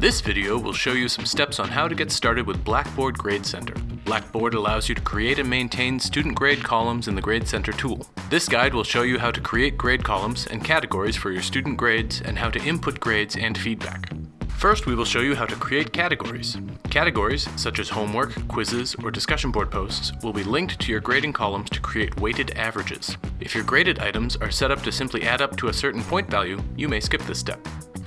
This video will show you some steps on how to get started with Blackboard Grade Center. Blackboard allows you to create and maintain student grade columns in the Grade Center tool. This guide will show you how to create grade columns and categories for your student grades and how to input grades and feedback. First, we will show you how to create categories. Categories, such as homework, quizzes, or discussion board posts, will be linked to your grading columns to create weighted averages. If your graded items are set up to simply add up to a certain point value, you may skip this step.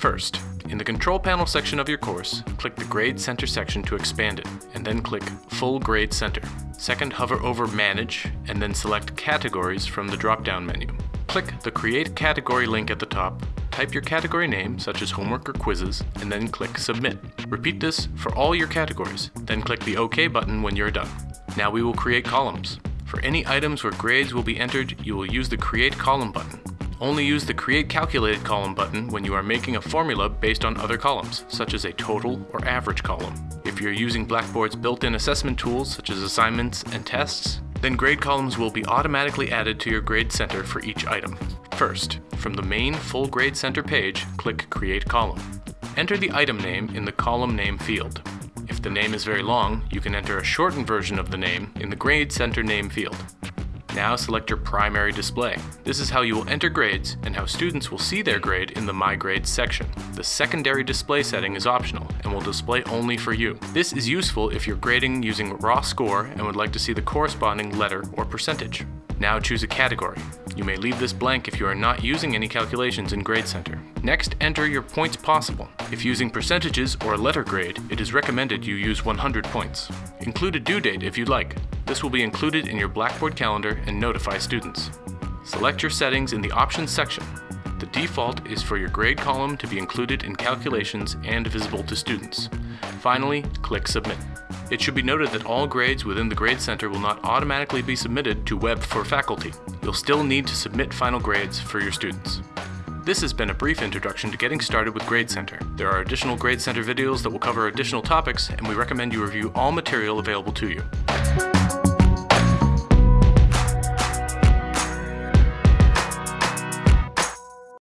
First, in the control panel section of your course, click the Grade Center section to expand it, and then click Full Grade Center. Second, hover over Manage, and then select Categories from the drop-down menu. Click the Create Category link at the top, type your category name, such as homework or quizzes, and then click Submit. Repeat this for all your categories, then click the OK button when you're done. Now we will create columns. For any items where grades will be entered, you will use the Create Column button. Only use the Create Calculated column button when you are making a formula based on other columns, such as a total or average column. If you're using Blackboard's built-in assessment tools, such as assignments and tests, then grade columns will be automatically added to your grade center for each item. First, from the main Full Grade Center page, click Create Column. Enter the item name in the column name field. If the name is very long, you can enter a shortened version of the name in the Grade Center name field. Now select your primary display. This is how you will enter grades and how students will see their grade in the My Grades section. The secondary display setting is optional and will display only for you. This is useful if you're grading using raw score and would like to see the corresponding letter or percentage. Now choose a category. You may leave this blank if you are not using any calculations in Grade Center. Next, enter your points possible. If using percentages or a letter grade, it is recommended you use 100 points. Include a due date if you'd like. This will be included in your Blackboard calendar and notify students. Select your settings in the Options section. The default is for your grade column to be included in calculations and visible to students. Finally, click Submit. It should be noted that all grades within the Grade Center will not automatically be submitted to Web for faculty. You'll still need to submit final grades for your students. This has been a brief introduction to getting started with Grade Center. There are additional Grade Center videos that will cover additional topics, and we recommend you review all material available to you.